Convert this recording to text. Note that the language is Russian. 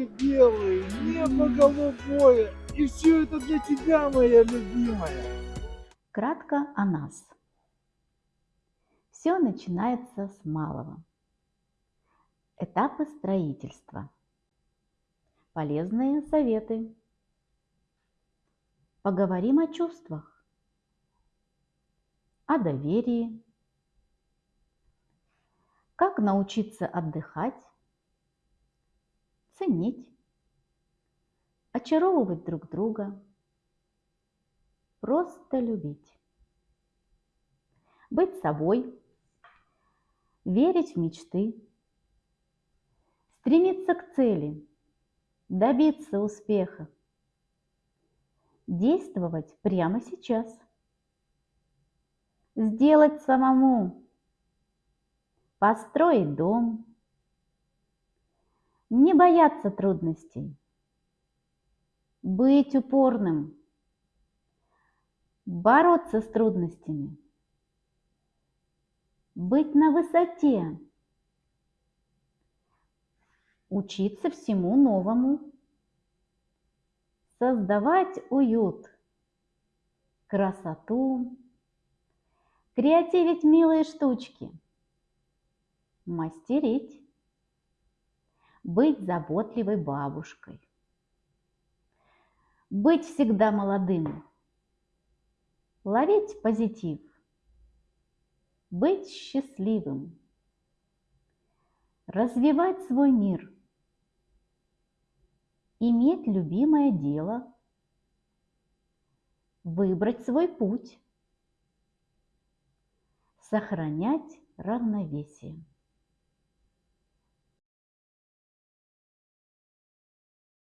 облака белые, небо голубое, и все это для тебя, моя любимая. Кратко о нас. Все начинается с малого. Этапы строительства. Полезные советы. Поговорим о чувствах, о доверии. Как научиться отдыхать, ценить, очаровывать друг друга, просто любить. Быть собой, верить в мечты, стремиться к цели, добиться успеха, действовать прямо сейчас, сделать самому, построить дом, не бояться трудностей, быть упорным, бороться с трудностями, быть на высоте, учиться всему новому, создавать уют, красоту, креативить милые штучки, мастерить, быть заботливой бабушкой, быть всегда молодым, ловить позитив, быть счастливым, развивать свой мир, иметь любимое дело, выбрать свой путь, сохранять равновесие.